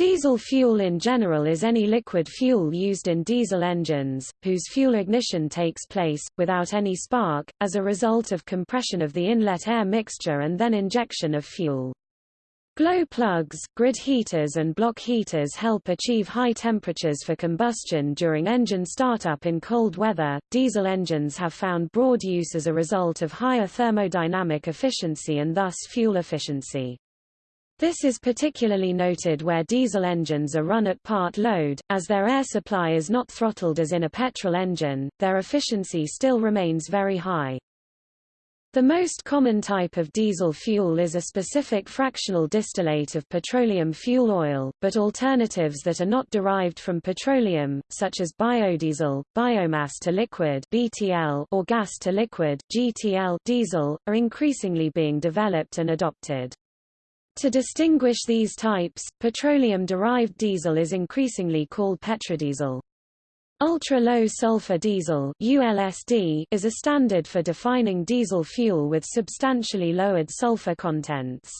Diesel fuel in general is any liquid fuel used in diesel engines, whose fuel ignition takes place, without any spark, as a result of compression of the inlet air mixture and then injection of fuel. Glow plugs, grid heaters and block heaters help achieve high temperatures for combustion during engine startup in cold weather. Diesel engines have found broad use as a result of higher thermodynamic efficiency and thus fuel efficiency. This is particularly noted where diesel engines are run at part load, as their air supply is not throttled as in a petrol engine, their efficiency still remains very high. The most common type of diesel fuel is a specific fractional distillate of petroleum fuel oil, but alternatives that are not derived from petroleum, such as biodiesel, biomass to liquid (BTL) or gas to liquid (GTL) diesel, are increasingly being developed and adopted. To distinguish these types, petroleum-derived diesel is increasingly called petrodiesel. Ultra-low sulfur diesel ULSD is a standard for defining diesel fuel with substantially lowered sulfur contents.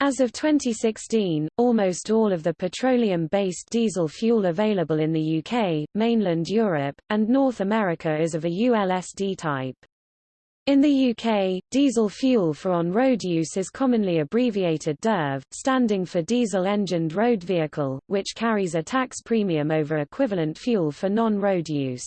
As of 2016, almost all of the petroleum-based diesel fuel available in the UK, mainland Europe, and North America is of a ULSD type. In the UK, diesel fuel for on-road use is commonly abbreviated DERV, standing for diesel-engined road vehicle, which carries a tax premium over equivalent fuel for non-road use.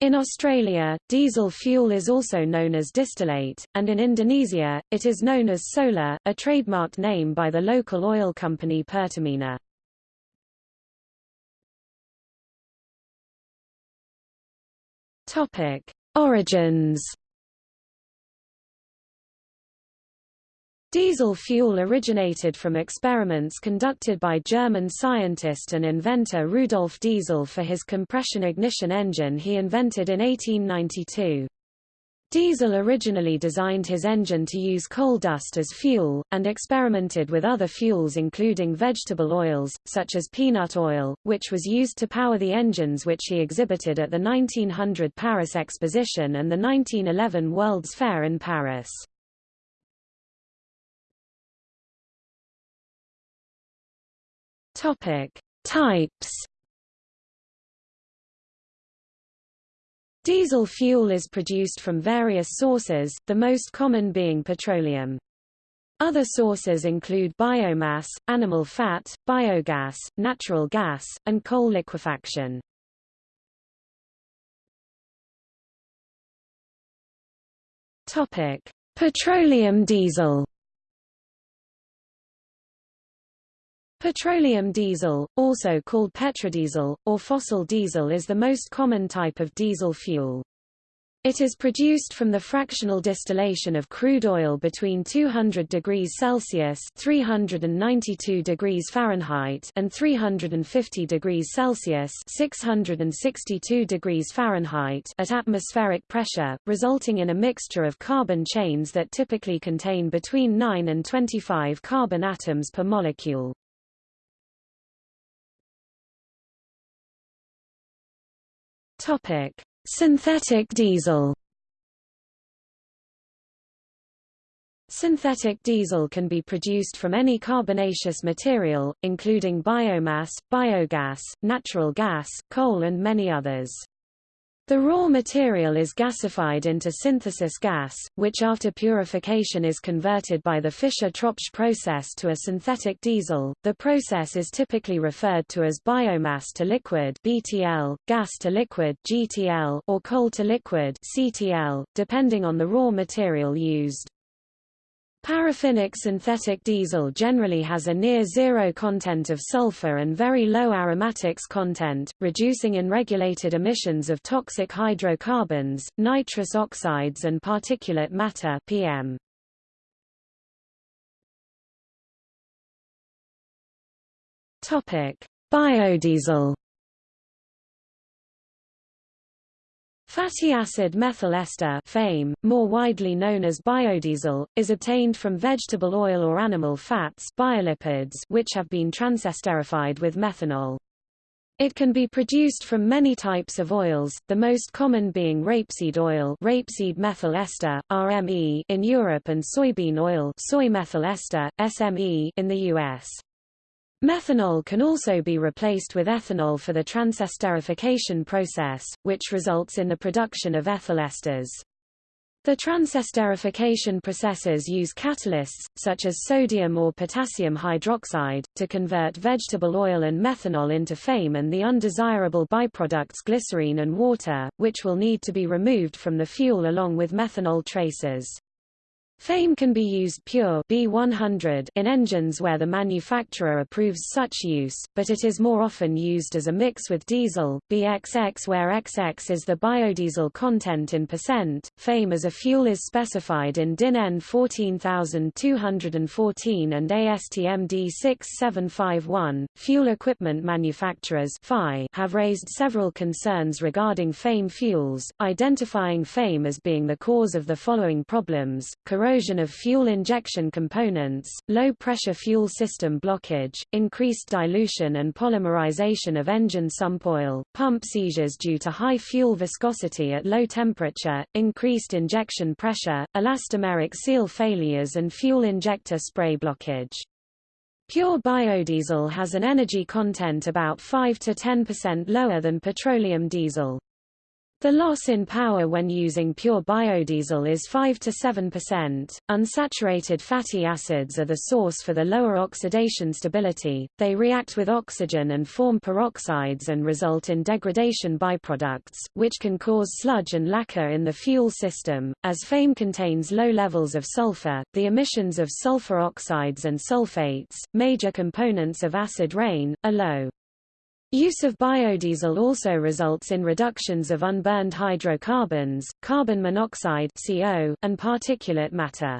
In Australia, diesel fuel is also known as distillate, and in Indonesia, it is known as solar, a trademarked name by the local oil company Pertamina. Origins Diesel fuel originated from experiments conducted by German scientist and inventor Rudolf Diesel for his compression ignition engine he invented in 1892. Diesel originally designed his engine to use coal dust as fuel, and experimented with other fuels including vegetable oils, such as peanut oil, which was used to power the engines which he exhibited at the 1900 Paris Exposition and the 1911 World's Fair in Paris. Topic: Types. Diesel fuel is produced from various sources, the most common being petroleum. Other sources include biomass, animal fat, biogas, natural gas, and coal liquefaction. Topic: Petroleum diesel. Petroleum diesel, also called petrodiesel, or fossil diesel is the most common type of diesel fuel. It is produced from the fractional distillation of crude oil between 200 degrees Celsius (392 degrees Fahrenheit) and 350 degrees Celsius (662 degrees Fahrenheit) at atmospheric pressure, resulting in a mixture of carbon chains that typically contain between 9 and 25 carbon atoms per molecule. Topic: Synthetic diesel. Synthetic diesel can be produced from any carbonaceous material, including biomass, biogas, natural gas, coal and many others. The raw material is gasified into synthesis gas, which after purification is converted by the Fischer-Tropsch process to a synthetic diesel. The process is typically referred to as biomass to liquid (BTL), gas to liquid (GTL), or coal to liquid (CTL), depending on the raw material used. Paraffinic synthetic diesel generally has a near zero content of sulfur and very low aromatics content, reducing in regulated emissions of toxic hydrocarbons, nitrous oxides and particulate matter PM. Biodiesel Fatty acid methyl ester FAME, more widely known as biodiesel, is obtained from vegetable oil or animal fats biolipids which have been transesterified with methanol. It can be produced from many types of oils, the most common being rapeseed oil rapeseed methyl ester, RME in Europe and soybean oil soy methyl ester, SME in the US. Methanol can also be replaced with ethanol for the transesterification process, which results in the production of ethyl esters. The transesterification processes use catalysts, such as sodium or potassium hydroxide, to convert vegetable oil and methanol into FAME and the undesirable byproducts glycerine and water, which will need to be removed from the fuel along with methanol traces. FAME can be used pure B100 in engines where the manufacturer approves such use, but it is more often used as a mix with diesel, BXX where XX is the biodiesel content in percent. FAME as a fuel is specified in DIN EN 14214 and ASTM D 6751. Fuel equipment manufacturers have raised several concerns regarding FAME fuels, identifying FAME as being the cause of the following problems, corrosion corrosion of fuel injection components, low-pressure fuel system blockage, increased dilution and polymerization of engine sump oil, pump seizures due to high fuel viscosity at low temperature, increased injection pressure, elastomeric seal failures and fuel injector spray blockage. Pure biodiesel has an energy content about 5 to 10% lower than petroleum diesel. The loss in power when using pure biodiesel is 5 to 7%. Unsaturated fatty acids are the source for the lower oxidation stability. They react with oxygen and form peroxides and result in degradation byproducts, which can cause sludge and lacquer in the fuel system. As FAME contains low levels of sulfur, the emissions of sulfur oxides and sulfates, major components of acid rain, are low. Use of biodiesel also results in reductions of unburned hydrocarbons, carbon monoxide CO, and particulate matter.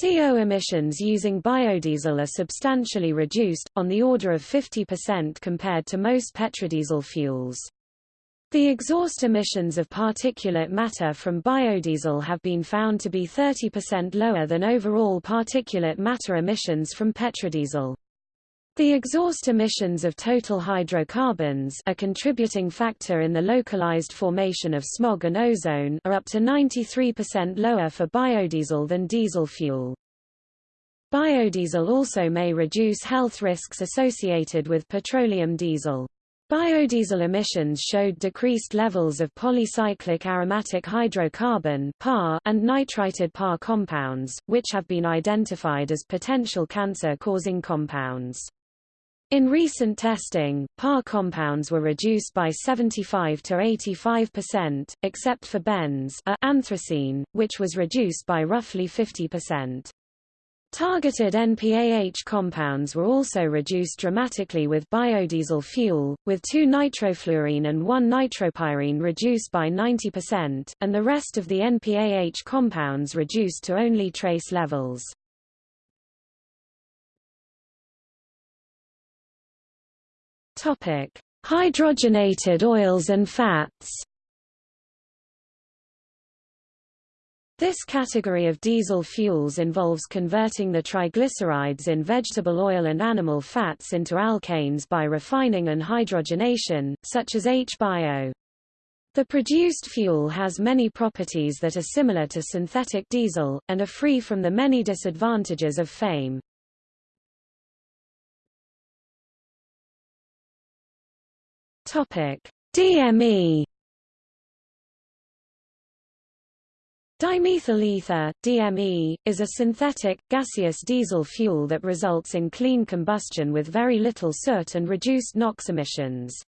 CO emissions using biodiesel are substantially reduced, on the order of 50% compared to most petrodiesel fuels. The exhaust emissions of particulate matter from biodiesel have been found to be 30% lower than overall particulate matter emissions from petrodiesel. The exhaust emissions of total hydrocarbons a contributing factor in the localized formation of smog and ozone are up to 93% lower for biodiesel than diesel fuel. Biodiesel also may reduce health risks associated with petroleum diesel. Biodiesel emissions showed decreased levels of polycyclic aromatic hydrocarbon and nitrated PAH compounds, which have been identified as potential cancer-causing compounds. In recent testing, PAH compounds were reduced by 75 to 85%, except for benz a anthracene, which was reduced by roughly 50%. Targeted NPAH compounds were also reduced dramatically with biodiesel fuel, with 2 nitrofluorene and 1-nitropyrene reduced by 90%, and the rest of the NPAH compounds reduced to only trace levels. Topic: Hydrogenated oils and fats. This category of diesel fuels involves converting the triglycerides in vegetable oil and animal fats into alkanes by refining and hydrogenation, such as H-bio. The produced fuel has many properties that are similar to synthetic diesel, and are free from the many disadvantages of FAME. Topic: DME Dimethyl ether, DME, is a synthetic, gaseous diesel fuel that results in clean combustion with very little soot and reduced NOx emissions.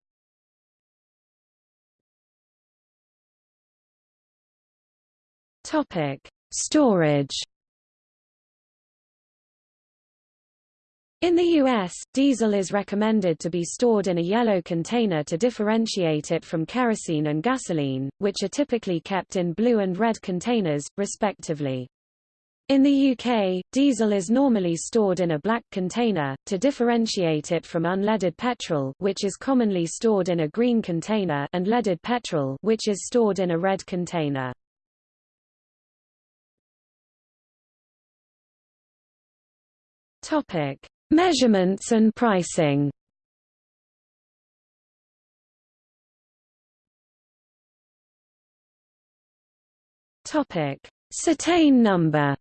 Storage In the U.S., diesel is recommended to be stored in a yellow container to differentiate it from kerosene and gasoline, which are typically kept in blue and red containers, respectively. In the UK, diesel is normally stored in a black container, to differentiate it from unleaded petrol which is commonly stored in a green container and leaded petrol which is stored in a red container. Topic. Measurements and pricing Topic: Cetane number.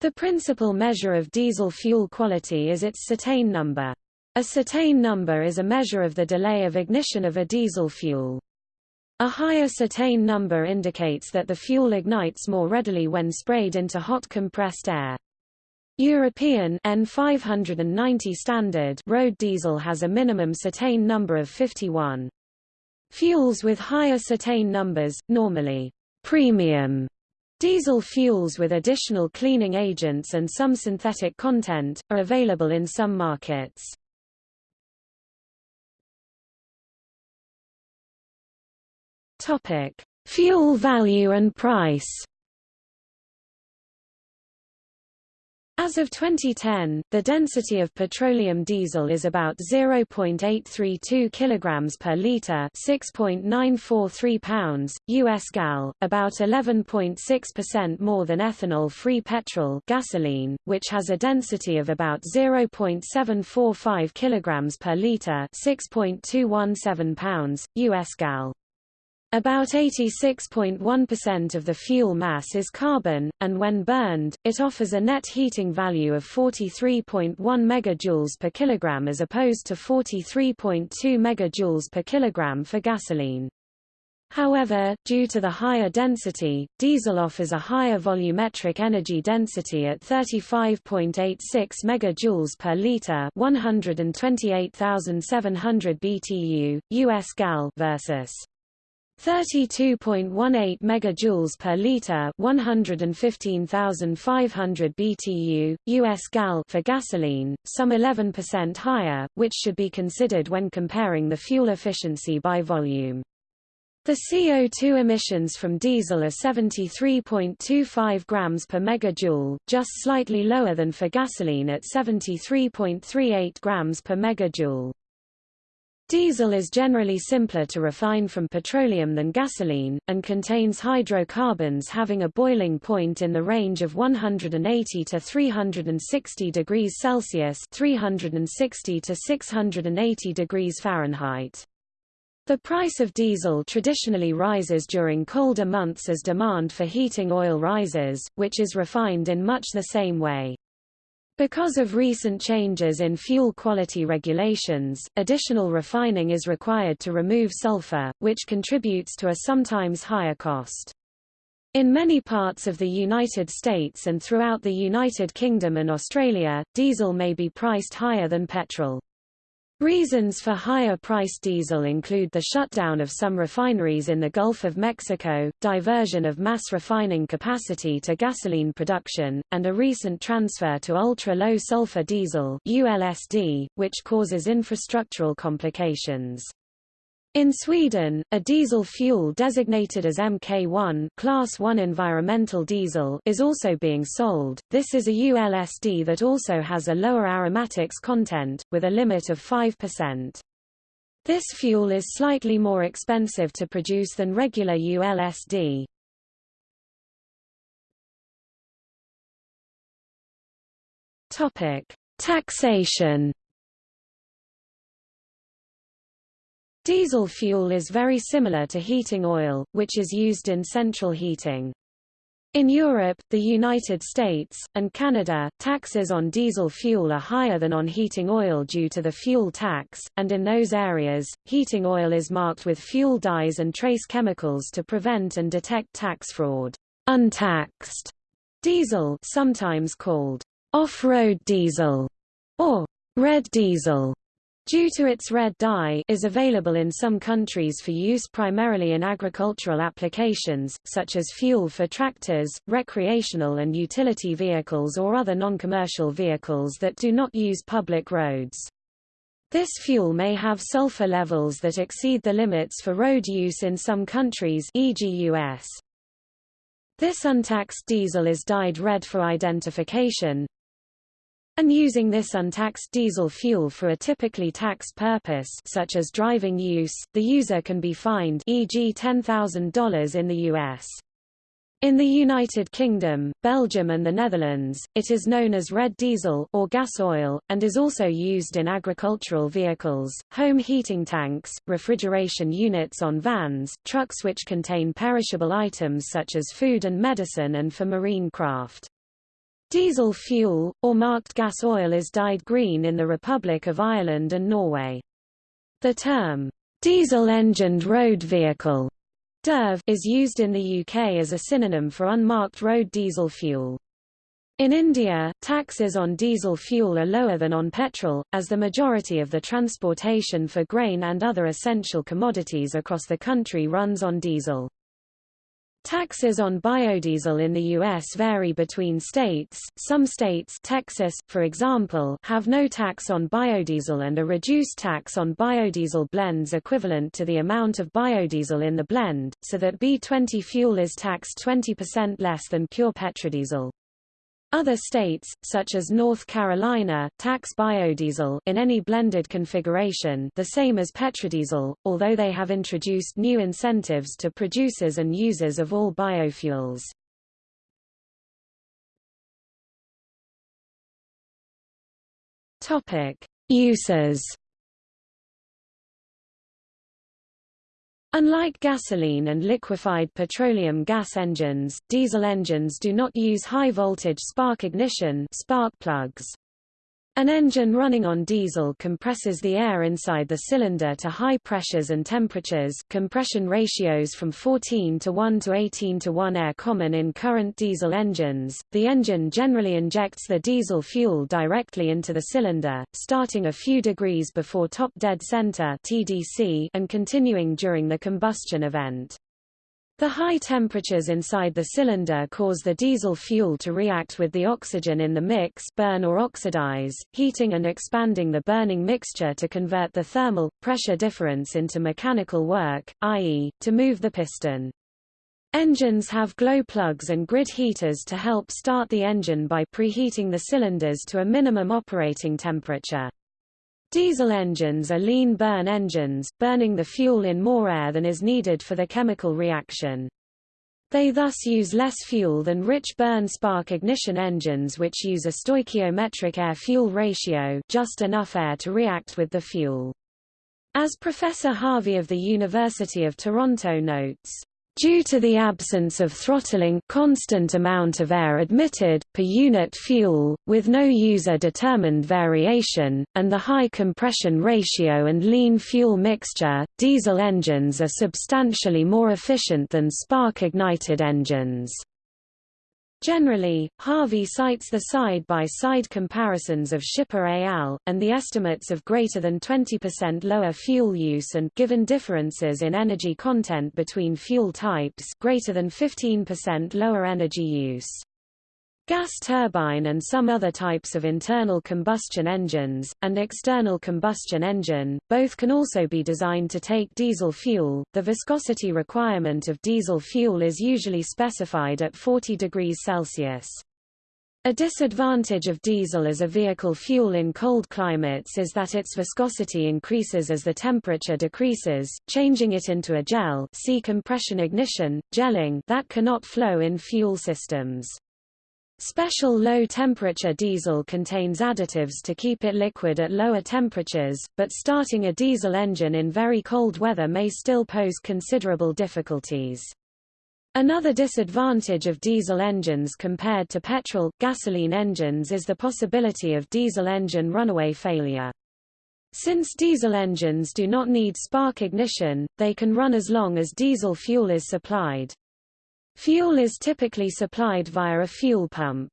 The principal measure of diesel fuel quality is its cetane number. A cetane number is a measure of the delay of ignition of a diesel fuel. A higher cetane number indicates that the fuel ignites more readily when sprayed into hot compressed air. European EN590 standard road diesel has a minimum cetane number of 51. Fuels with higher cetane numbers, normally premium diesel fuels with additional cleaning agents and some synthetic content, are available in some markets. Topic: Fuel value and price. As of 2010, the density of petroleum diesel is about 0.832 kilograms per liter, 6.943 pounds, US gal, about 11.6% more than ethanol-free petrol, gasoline, which has a density of about 0.745 kilograms per liter, 6.217 pounds, US gal. About 86.1% of the fuel mass is carbon, and when burned, it offers a net heating value of 43.1 megajoules per kilogram as opposed to 43.2 megajoules per kilogram for gasoline. However, due to the higher density, diesel offers a higher volumetric energy density at 35.86 megajoules per liter, 128,700 BTU, US gal versus 32.18 megajoules per liter, 115,500 BTU, US gal for gasoline, some 11% higher, which should be considered when comparing the fuel efficiency by volume. The CO2 emissions from diesel are 73.25 grams per megajoule, just slightly lower than for gasoline at 73.38 grams per megajoule. Diesel is generally simpler to refine from petroleum than gasoline, and contains hydrocarbons having a boiling point in the range of 180 to 360 degrees Celsius 360 to 680 degrees Fahrenheit. The price of diesel traditionally rises during colder months as demand for heating oil rises, which is refined in much the same way. Because of recent changes in fuel quality regulations, additional refining is required to remove sulfur, which contributes to a sometimes higher cost. In many parts of the United States and throughout the United Kingdom and Australia, diesel may be priced higher than petrol. Reasons for higher priced diesel include the shutdown of some refineries in the Gulf of Mexico, diversion of mass refining capacity to gasoline production, and a recent transfer to ultra-low sulfur diesel ULSD, which causes infrastructural complications. In Sweden, a diesel fuel designated as Mk1 Class 1 environmental diesel is also being sold. This is a ULSD that also has a lower aromatics content, with a limit of 5%. This fuel is slightly more expensive to produce than regular ULSD. Topic: Taxation Diesel fuel is very similar to heating oil, which is used in central heating. In Europe, the United States, and Canada, taxes on diesel fuel are higher than on heating oil due to the fuel tax, and in those areas, heating oil is marked with fuel dyes and trace chemicals to prevent and detect tax fraud. Untaxed diesel sometimes called off-road diesel or red diesel due to its red dye is available in some countries for use primarily in agricultural applications, such as fuel for tractors, recreational and utility vehicles or other non-commercial vehicles that do not use public roads. This fuel may have sulfur levels that exceed the limits for road use in some countries e.g. US. This untaxed diesel is dyed red for identification, and using this untaxed diesel fuel for a typically taxed purpose such as driving use, the user can be fined e.g. $10,000 in the U.S. In the United Kingdom, Belgium and the Netherlands, it is known as red diesel or gas oil, and is also used in agricultural vehicles, home heating tanks, refrigeration units on vans, trucks which contain perishable items such as food and medicine and for marine craft. Diesel fuel, or marked gas oil is dyed green in the Republic of Ireland and Norway. The term, diesel-engined road vehicle DERV, is used in the UK as a synonym for unmarked road diesel fuel. In India, taxes on diesel fuel are lower than on petrol, as the majority of the transportation for grain and other essential commodities across the country runs on diesel. Taxes on biodiesel in the U.S. vary between states. Some states Texas, for example, have no tax on biodiesel and a reduced tax on biodiesel blends equivalent to the amount of biodiesel in the blend, so that B20 fuel is taxed 20% less than pure petrodiesel. Other states, such as North Carolina, tax biodiesel in any blended configuration the same as petrodiesel, although they have introduced new incentives to producers and users of all biofuels. Uses Unlike gasoline and liquefied petroleum gas engines, diesel engines do not use high-voltage spark ignition spark plugs. An engine running on diesel compresses the air inside the cylinder to high pressures and temperatures compression ratios from 14 to 1 to 18 to 1 air common in current diesel engines. The engine generally injects the diesel fuel directly into the cylinder, starting a few degrees before top dead center TDC and continuing during the combustion event. The high temperatures inside the cylinder cause the diesel fuel to react with the oxygen in the mix burn or oxidize, heating and expanding the burning mixture to convert the thermal, pressure difference into mechanical work, i.e., to move the piston. Engines have glow plugs and grid heaters to help start the engine by preheating the cylinders to a minimum operating temperature. Diesel engines are lean burn engines, burning the fuel in more air than is needed for the chemical reaction. They thus use less fuel than rich burn spark ignition engines which use a stoichiometric air-fuel ratio just enough air to react with the fuel. As Professor Harvey of the University of Toronto notes, Due to the absence of throttling constant amount of air admitted, per unit fuel, with no user-determined variation, and the high compression ratio and lean fuel mixture, diesel engines are substantially more efficient than spark-ignited engines. Generally, Harvey cites the side-by-side -side comparisons of Schipper al., and the estimates of greater than 20% lower fuel use and given differences in energy content between fuel types greater than 15% lower energy use. Gas turbine and some other types of internal combustion engines, and external combustion engine, both can also be designed to take diesel fuel. The viscosity requirement of diesel fuel is usually specified at 40 degrees Celsius. A disadvantage of diesel as a vehicle fuel in cold climates is that its viscosity increases as the temperature decreases, changing it into a gel see compression ignition, gelling that cannot flow in fuel systems. Special low-temperature diesel contains additives to keep it liquid at lower temperatures, but starting a diesel engine in very cold weather may still pose considerable difficulties. Another disadvantage of diesel engines compared to petrol, gasoline engines is the possibility of diesel engine runaway failure. Since diesel engines do not need spark ignition, they can run as long as diesel fuel is supplied. Fuel is typically supplied via a fuel pump.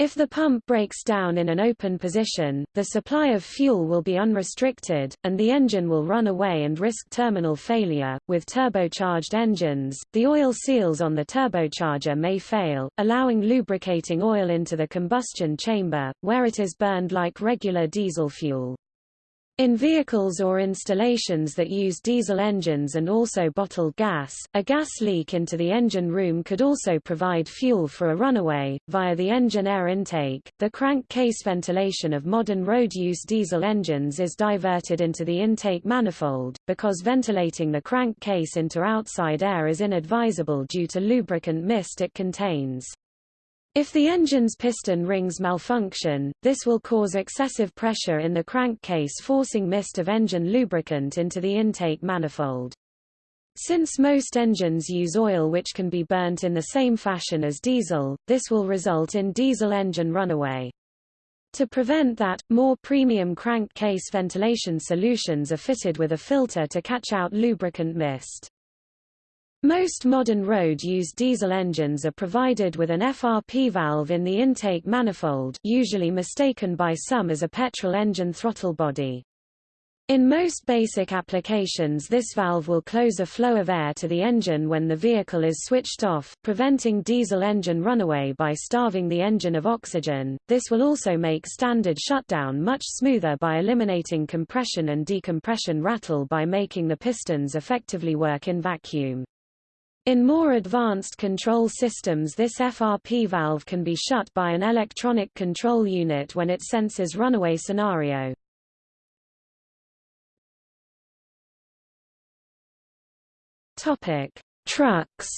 If the pump breaks down in an open position, the supply of fuel will be unrestricted, and the engine will run away and risk terminal failure. With turbocharged engines, the oil seals on the turbocharger may fail, allowing lubricating oil into the combustion chamber, where it is burned like regular diesel fuel. In vehicles or installations that use diesel engines and also bottled gas, a gas leak into the engine room could also provide fuel for a runaway. Via the engine air intake, the crankcase ventilation of modern road use diesel engines is diverted into the intake manifold, because ventilating the crankcase into outside air is inadvisable due to lubricant mist it contains. If the engine's piston rings malfunction, this will cause excessive pressure in the crankcase forcing mist of engine lubricant into the intake manifold. Since most engines use oil which can be burnt in the same fashion as diesel, this will result in diesel engine runaway. To prevent that, more premium crankcase ventilation solutions are fitted with a filter to catch out lubricant mist. Most modern road-used diesel engines are provided with an FRP valve in the intake manifold usually mistaken by some as a petrol engine throttle body. In most basic applications this valve will close a flow of air to the engine when the vehicle is switched off, preventing diesel engine runaway by starving the engine of oxygen. This will also make standard shutdown much smoother by eliminating compression and decompression rattle by making the pistons effectively work in vacuum. In more advanced control systems this FRP valve can be shut by an electronic control unit when it senses runaway scenario. Trucks.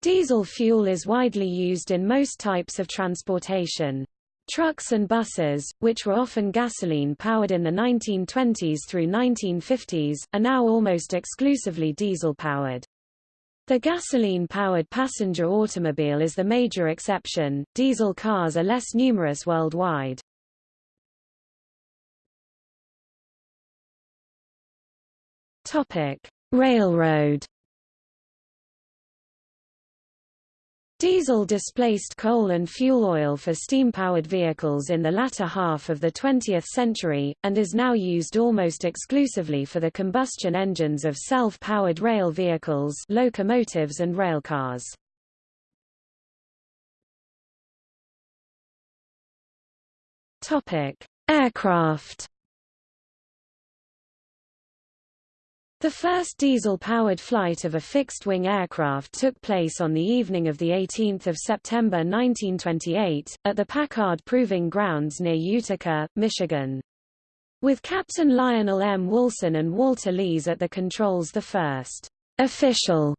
Diesel fuel is widely used in most types of transportation. Trucks and buses, which were often gasoline-powered in the 1920s through 1950s, are now almost exclusively diesel-powered. The gasoline-powered passenger automobile is the major exception, diesel cars are less numerous worldwide. Topic: Railroad. Diesel displaced coal and fuel oil for steam-powered vehicles in the latter half of the 20th century, and is now used almost exclusively for the combustion engines of self-powered rail vehicles locomotives and railcars. Aircraft The first diesel-powered flight of a fixed-wing aircraft took place on the evening of 18 September 1928, at the Packard Proving Grounds near Utica, Michigan. With Captain Lionel M. Woolson and Walter Lees at the controls the first official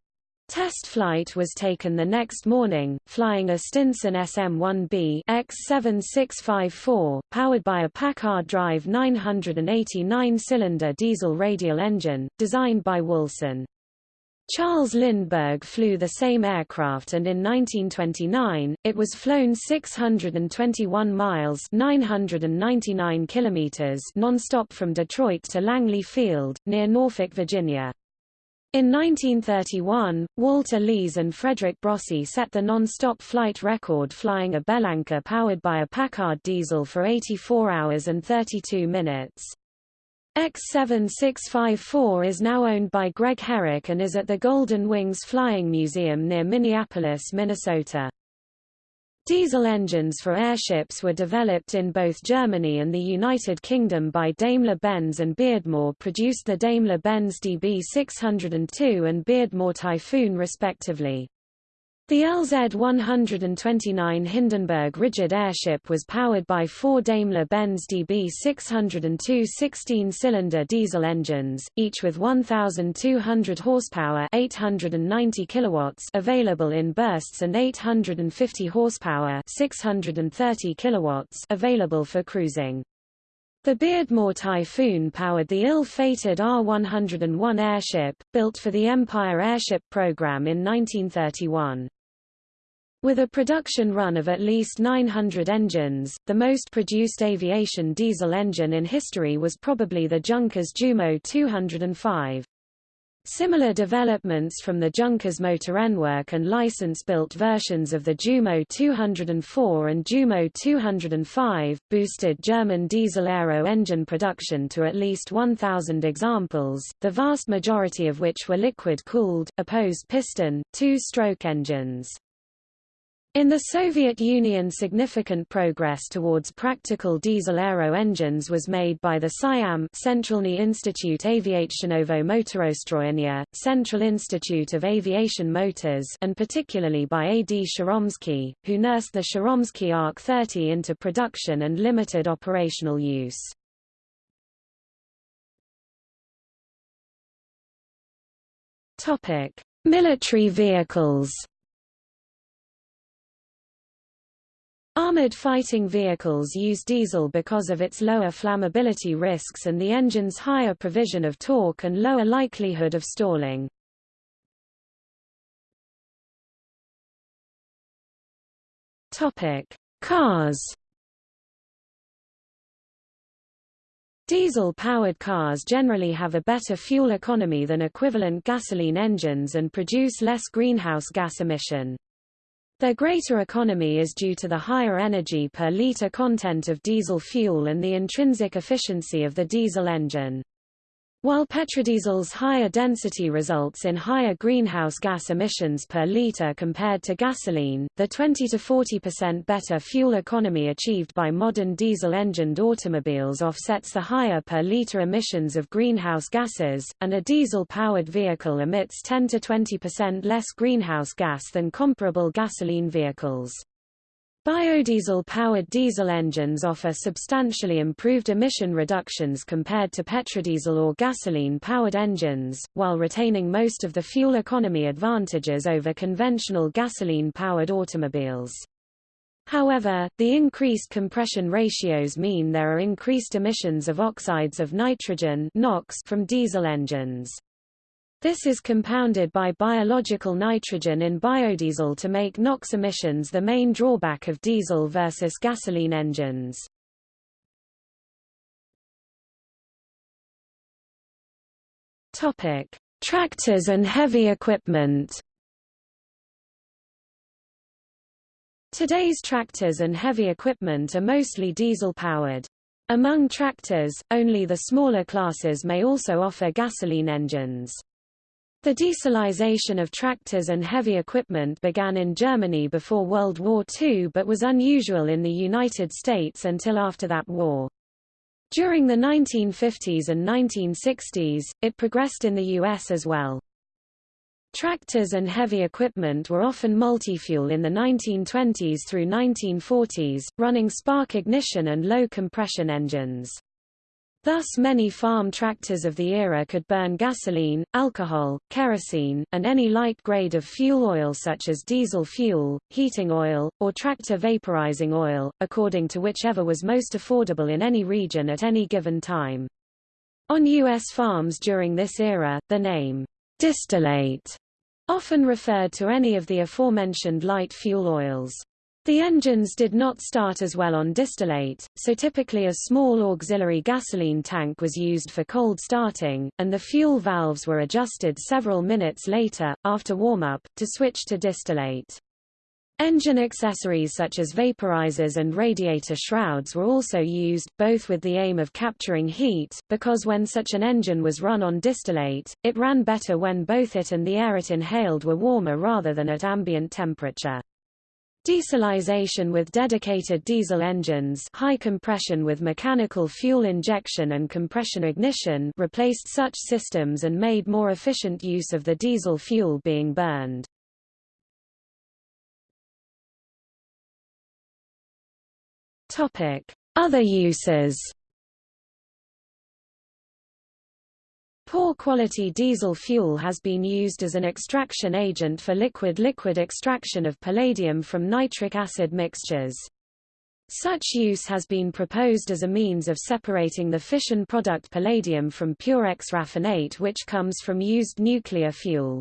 Test flight was taken the next morning, flying a Stinson SM-1B X7654, powered by a Packard Drive 989-cylinder diesel radial engine, designed by Woolson. Charles Lindbergh flew the same aircraft and in 1929, it was flown 621 miles 999 kilometers non-stop from Detroit to Langley Field, near Norfolk, Virginia. In 1931, Walter Lees and Frederick Brossy set the non-stop flight record flying a Bellanca powered by a Packard diesel for 84 hours and 32 minutes. X7654 is now owned by Greg Herrick and is at the Golden Wings Flying Museum near Minneapolis, Minnesota. Diesel engines for airships were developed in both Germany and the United Kingdom by Daimler-Benz and Beardmore produced the Daimler-Benz DB602 and Beardmore Typhoon respectively. The LZ-129 Hindenburg rigid airship was powered by four Daimler-Benz DB602 16-cylinder diesel engines, each with 1,200 horsepower 890 kilowatts available in bursts and 850 horsepower 630 kilowatts available for cruising. The Beardmore Typhoon powered the ill-fated R-101 airship, built for the Empire Airship Program in 1931. With a production run of at least 900 engines, the most produced aviation diesel engine in history was probably the Junkers Jumo 205. Similar developments from the Junkers Motorenwerk and license-built versions of the Jumo 204 and Jumo 205, boosted German diesel aero engine production to at least 1,000 examples, the vast majority of which were liquid-cooled, opposed piston, two-stroke engines. In the Soviet Union significant progress towards practical diesel aero engines was made by the CIAM Centralny Institute Aviationovo Motorostroyenia, Central Institute of Aviation Motors and particularly by A. D. Charomskiy, who nursed the Charomskiy ARC-30 into production and limited operational use. Military vehicles Armored fighting vehicles use diesel because of its lower flammability risks and the engine's higher provision of torque and lower likelihood of stalling. Topic: Cars. Diesel-powered cars generally have a better fuel economy than equivalent gasoline engines and produce less greenhouse gas emission. Their greater economy is due to the higher energy per liter content of diesel fuel and the intrinsic efficiency of the diesel engine. While petrodiesel's higher density results in higher greenhouse gas emissions per liter compared to gasoline, the 20 to 40% better fuel economy achieved by modern diesel-engined automobiles offsets the higher per liter emissions of greenhouse gases, and a diesel-powered vehicle emits 10 to 20% less greenhouse gas than comparable gasoline vehicles. Biodiesel-powered diesel engines offer substantially improved emission reductions compared to petrodiesel or gasoline-powered engines, while retaining most of the fuel economy advantages over conventional gasoline-powered automobiles. However, the increased compression ratios mean there are increased emissions of oxides of nitrogen NOx from diesel engines. This is compounded by biological nitrogen in biodiesel to make NOx emissions the main drawback of diesel versus gasoline engines. Topic: Tractors and heavy equipment. Today's tractors and heavy equipment are mostly diesel-powered. Among tractors, only the smaller classes may also offer gasoline engines. The dieselization of tractors and heavy equipment began in Germany before World War II but was unusual in the United States until after that war. During the 1950s and 1960s, it progressed in the U.S. as well. Tractors and heavy equipment were often multi-fuel in the 1920s through 1940s, running spark ignition and low compression engines. Thus many farm tractors of the era could burn gasoline, alcohol, kerosene, and any light grade of fuel oil such as diesel fuel, heating oil, or tractor vaporizing oil, according to whichever was most affordable in any region at any given time. On U.S. farms during this era, the name, distillate, often referred to any of the aforementioned light fuel oils. The engines did not start as well on distillate, so typically a small auxiliary gasoline tank was used for cold starting, and the fuel valves were adjusted several minutes later, after warm-up, to switch to distillate. Engine accessories such as vaporizers and radiator shrouds were also used, both with the aim of capturing heat, because when such an engine was run on distillate, it ran better when both it and the air it inhaled were warmer rather than at ambient temperature. Dieselization with dedicated diesel engines high compression with mechanical fuel injection and compression ignition replaced such systems and made more efficient use of the diesel fuel being burned. Other uses Poor quality diesel fuel has been used as an extraction agent for liquid-liquid extraction of palladium from nitric acid mixtures. Such use has been proposed as a means of separating the fission product palladium from PUREX raffinate which comes from used nuclear fuel.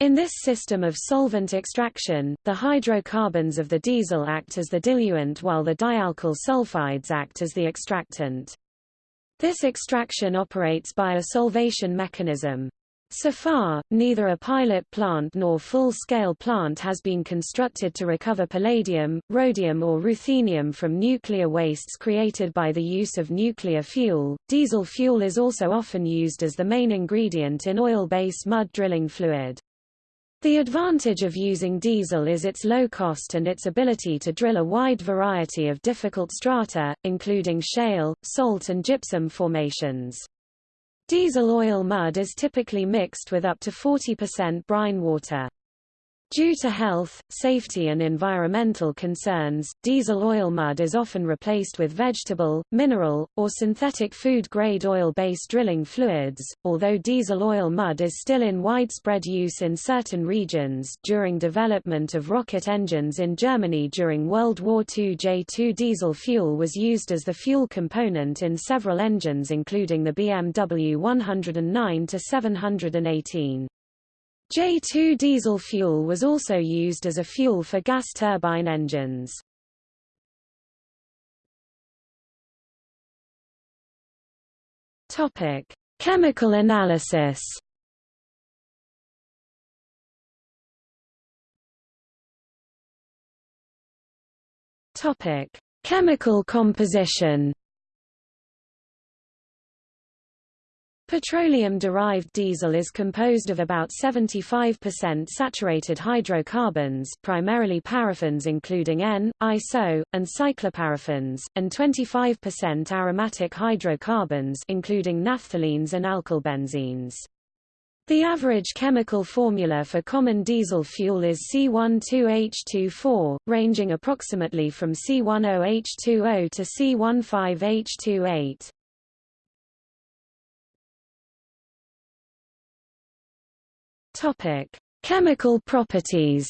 In this system of solvent extraction, the hydrocarbons of the diesel act as the diluent while the dialkyl sulfides act as the extractant. This extraction operates by a solvation mechanism. So far, neither a pilot plant nor full-scale plant has been constructed to recover palladium, rhodium or ruthenium from nuclear wastes created by the use of nuclear fuel. Diesel fuel is also often used as the main ingredient in oil-based mud drilling fluid. The advantage of using diesel is its low cost and its ability to drill a wide variety of difficult strata, including shale, salt and gypsum formations. Diesel oil mud is typically mixed with up to 40% brine water. Due to health, safety and environmental concerns, diesel oil mud is often replaced with vegetable, mineral, or synthetic food-grade oil-based drilling fluids. Although diesel oil mud is still in widespread use in certain regions, during development of rocket engines in Germany during World War II J2 diesel fuel was used as the fuel component in several engines including the BMW 109-718. J2 diesel fuel was also used as a fuel for gas turbine engines. Topic: Chemical analysis. Topic: Chemical composition. Petroleum-derived diesel is composed of about 75% saturated hydrocarbons primarily paraffins including N, iso, and cycloparaffins, and 25% aromatic hydrocarbons including naphthalenes and alkylbenzenes. The average chemical formula for common diesel fuel is C12H24, ranging approximately from C10H20 to C15H28. Topic: Chemical properties.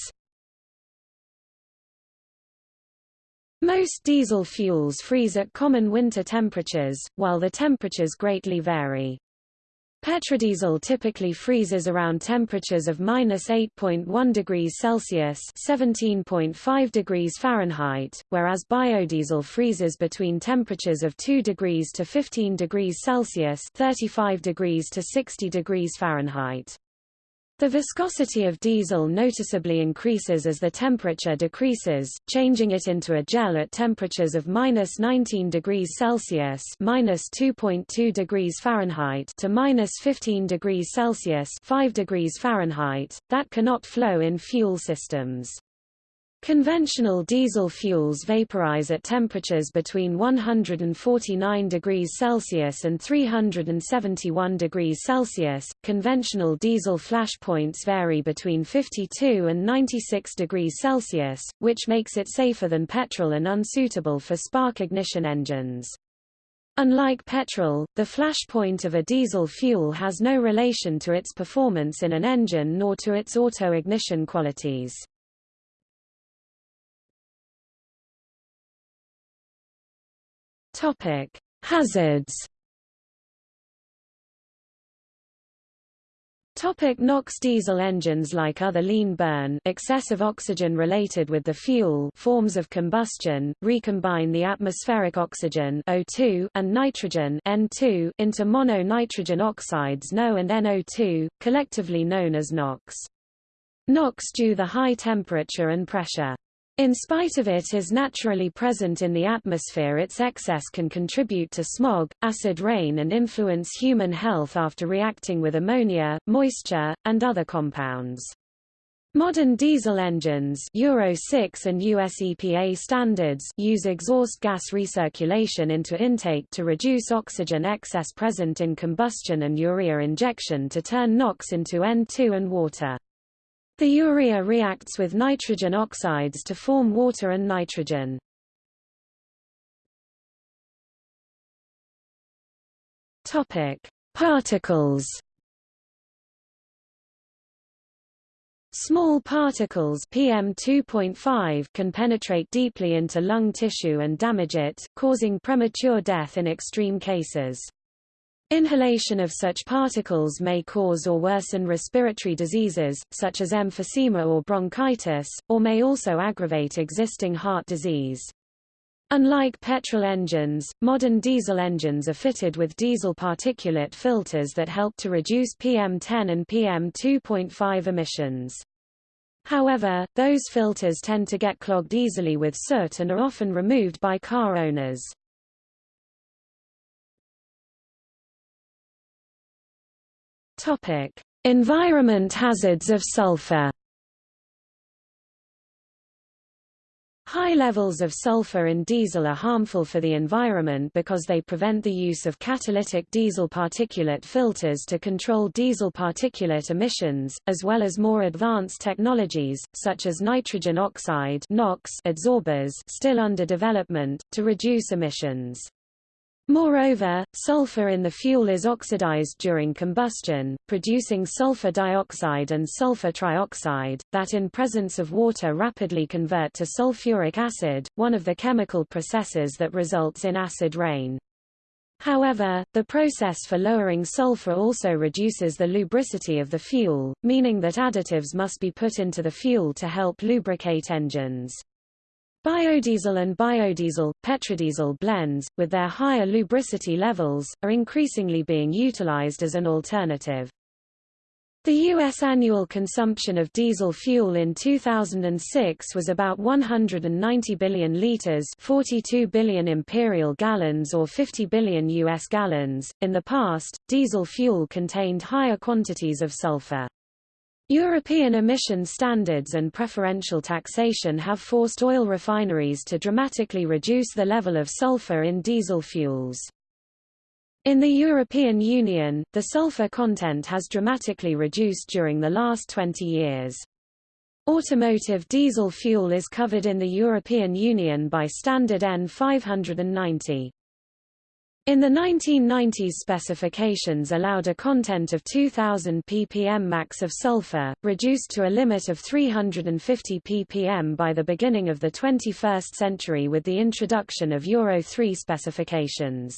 Most diesel fuels freeze at common winter temperatures, while the temperatures greatly vary. Petrodiesel typically freezes around temperatures of minus 8.1 degrees Celsius (17.5 degrees Fahrenheit), whereas biodiesel freezes between temperatures of 2 degrees to 15 degrees Celsius (35 degrees to 60 degrees Fahrenheit). The viscosity of diesel noticeably increases as the temperature decreases, changing it into a gel at temperatures of minus 19 degrees Celsius minus 2.2 degrees Fahrenheit to minus 15 degrees Celsius 5 degrees Fahrenheit, that cannot flow in fuel systems. Conventional diesel fuels vaporize at temperatures between 149 degrees Celsius and 371 degrees Celsius. Conventional diesel flash points vary between 52 and 96 degrees Celsius, which makes it safer than petrol and unsuitable for spark ignition engines. Unlike petrol, the flash point of a diesel fuel has no relation to its performance in an engine nor to its auto-ignition qualities. Topic: Hazards. Topic NOx Diesel engines like other lean burn excessive oxygen related with the fuel forms of combustion, recombine the atmospheric oxygen O2 and nitrogen N2 into mono-nitrogen oxides NO and NO2, collectively known as NOx. NOx due the high temperature and pressure. In spite of it is naturally present in the atmosphere its excess can contribute to smog, acid rain and influence human health after reacting with ammonia, moisture, and other compounds. Modern diesel engines Euro 6 and US EPA standards use exhaust gas recirculation into intake to reduce oxygen excess present in combustion and urea injection to turn NOx into N2 and water. The urea reacts with nitrogen oxides to form water and nitrogen. Topic: Particles. Small particles PM2.5 can penetrate deeply into lung tissue and damage it, causing premature death in extreme cases. Inhalation of such particles may cause or worsen respiratory diseases, such as emphysema or bronchitis, or may also aggravate existing heart disease. Unlike petrol engines, modern diesel engines are fitted with diesel particulate filters that help to reduce PM10 and PM2.5 emissions. However, those filters tend to get clogged easily with soot and are often removed by car owners. Topic: Environment hazards of sulfur. High levels of sulfur in diesel are harmful for the environment because they prevent the use of catalytic diesel particulate filters to control diesel particulate emissions, as well as more advanced technologies, such as nitrogen oxide NOx adsorbers still under development, to reduce emissions. Moreover, sulfur in the fuel is oxidized during combustion, producing sulfur dioxide and sulfur trioxide, that in presence of water rapidly convert to sulfuric acid, one of the chemical processes that results in acid rain. However, the process for lowering sulfur also reduces the lubricity of the fuel, meaning that additives must be put into the fuel to help lubricate engines. Biodiesel and biodiesel, petrodiesel blends, with their higher lubricity levels, are increasingly being utilized as an alternative. The U.S. annual consumption of diesel fuel in 2006 was about 190 billion liters 42 billion imperial gallons or 50 billion U.S. gallons. In the past, diesel fuel contained higher quantities of sulfur. European emission standards and preferential taxation have forced oil refineries to dramatically reduce the level of sulfur in diesel fuels. In the European Union, the sulfur content has dramatically reduced during the last 20 years. Automotive diesel fuel is covered in the European Union by standard EN590. In the 1990s specifications allowed a content of 2000 ppm max of sulfur, reduced to a limit of 350 ppm by the beginning of the 21st century with the introduction of Euro 3 specifications.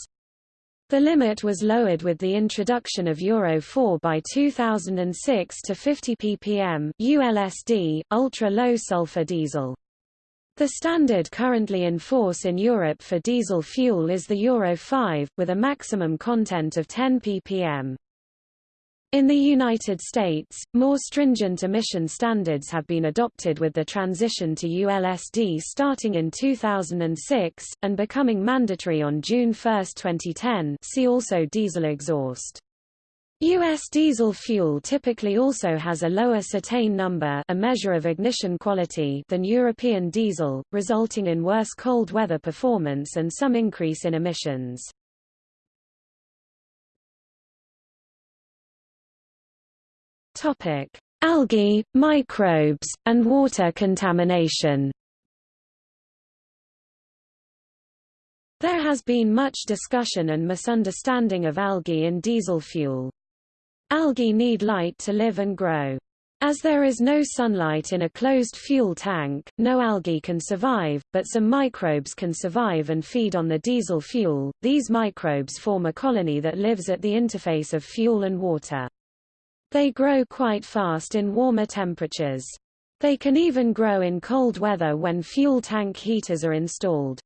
The limit was lowered with the introduction of Euro 4 by 2006 to 50 ppm ULSD, ultra-low sulfur diesel. The standard currently in force in Europe for diesel fuel is the Euro 5, with a maximum content of 10 ppm. In the United States, more stringent emission standards have been adopted with the transition to ULSD starting in 2006, and becoming mandatory on June 1, 2010 see also diesel exhaust. U.S. diesel fuel typically also has a lower cetane number a measure of ignition quality than European diesel, resulting in worse cold weather performance and some increase in emissions. Algae, microbes, and water contamination. There has been much discussion and misunderstanding of algae in diesel fuel. Algae need light to live and grow. As there is no sunlight in a closed fuel tank, no algae can survive, but some microbes can survive and feed on the diesel fuel. These microbes form a colony that lives at the interface of fuel and water. They grow quite fast in warmer temperatures. They can even grow in cold weather when fuel tank heaters are installed.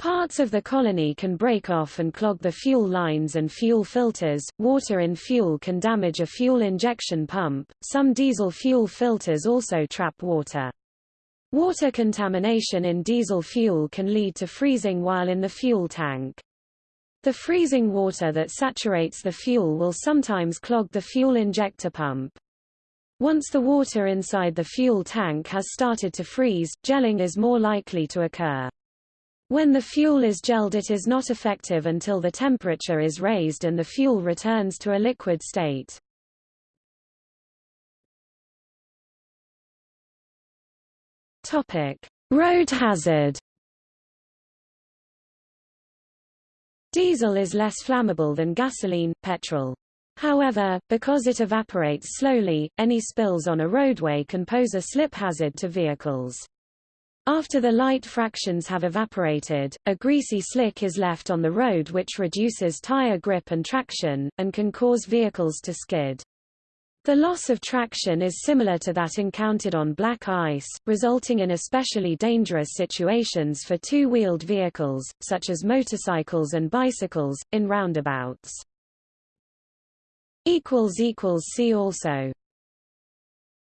Parts of the colony can break off and clog the fuel lines and fuel filters. Water in fuel can damage a fuel injection pump. Some diesel fuel filters also trap water. Water contamination in diesel fuel can lead to freezing while in the fuel tank. The freezing water that saturates the fuel will sometimes clog the fuel injector pump. Once the water inside the fuel tank has started to freeze, gelling is more likely to occur. When the fuel is gelled it is not effective until the temperature is raised and the fuel returns to a liquid state. Topic: Road hazard. Diesel is less flammable than gasoline, petrol. However, because it evaporates slowly, any spills on a roadway can pose a slip hazard to vehicles. After the light fractions have evaporated, a greasy slick is left on the road which reduces tire grip and traction, and can cause vehicles to skid. The loss of traction is similar to that encountered on black ice, resulting in especially dangerous situations for two-wheeled vehicles, such as motorcycles and bicycles, in roundabouts. See also